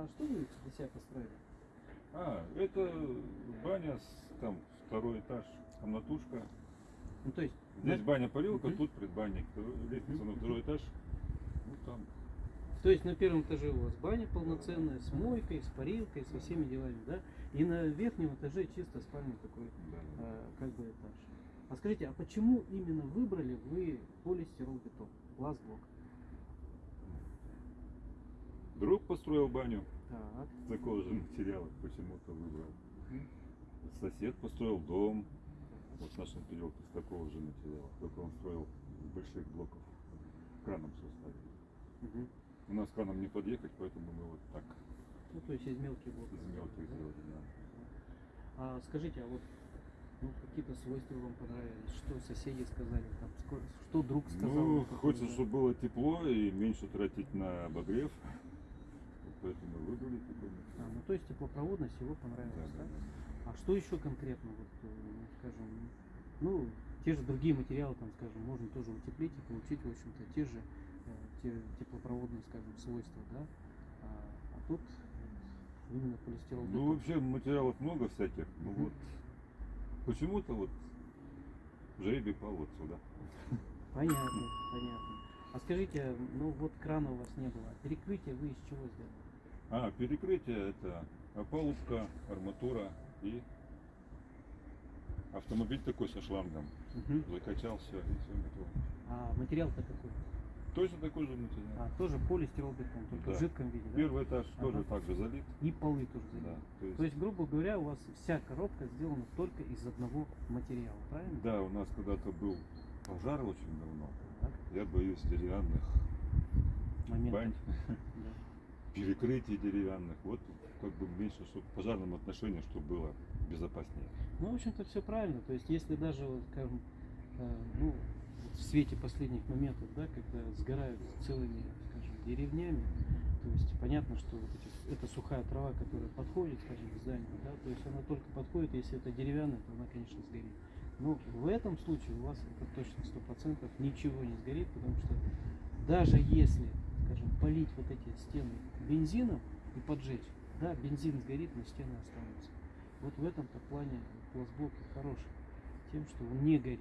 А что вы для себя построили? А, это баня, с, там второй этаж, комнатушка. Ну, то есть, Здесь на- баня парилка, Мгм. тут предбанник. Лестница на второй этаж. Ну там. то есть на первом этаже у вас баня полноценная, с мойкой, с парилкой, со всеми делами, да? И на верхнем этаже чисто спальный такой, Да, да. э, как бы этаж. А скажите, а почему именно выбрали вы полистиролбетон, глаз-блок? Друг построил баню Так, такого же материала, почему-то выбрал. Сосед построил дом, вот в нашем переулке с такого же материала, только он строил из больших блоков, краном все ставили. мгм. У нас краном не подъехать, поэтому мы вот так ну то есть из мелких блоков. из мелких сделали. да. А скажите, а вот ну, какие-то свойства вам понравились? Что соседи сказали? Там, ско- что друг сказал? Ну, хочется, чтобы было тепло и меньше тратить на обогрев. Поэтому выбрали такой А, ну то есть теплопроводность его понравилась, да? Да, да. А что еще конкретно, вот, э, скажем, ну, те же другие материалы, там, скажем, можно тоже утеплить и получить, в общем-то, те же э, те теплопроводные, скажем, свойства, да? А, а тут именно полистирол. Ну, вообще материалов много всяких. Ну вот почему-то вот жребий пал вот сюда. Понятно, понятно. А скажите, ну вот крана у вас не было, перекрытие вы из чего сделали? А, перекрытие это опалубка, арматура и автомобиль такой со шлангом. Закачал все и все готово. А материал-то какой? Точно такой же материал. А, тоже полистиролбетон, только Да. в жидком виде, да? Первый этаж тоже Ага. так же залит. И полы тоже Да, заменены. то есть, То есть, грубо говоря, у вас вся коробка сделана только из одного материала, правильно? да, у нас когда-то был пожар очень давно. Так, Я боюсь деревянных момент. бань, Да. перекрытий деревянных. Вот как бы меньше, чтобы в пожарном отношении, чтобы было безопаснее. Ну, в общем-то, все правильно. То есть, если даже, вот, скажем, э, ну, в свете последних моментов, да, когда сгорают целыми, скажем, деревнями, то есть понятно, что вот эти, это сухая трава, которая подходит, скажем, к зданию, да, то есть она только подходит, если это деревянная, то она, конечно, сгорит. Но в этом случае у вас это точно сто процентов ничего не сгорит, потому что даже если, полить вот эти стены бензином и поджечь, да, бензин сгорит, но стены останутся. Вот в этом-то плане пластблок и хороший, тем, что он не горит.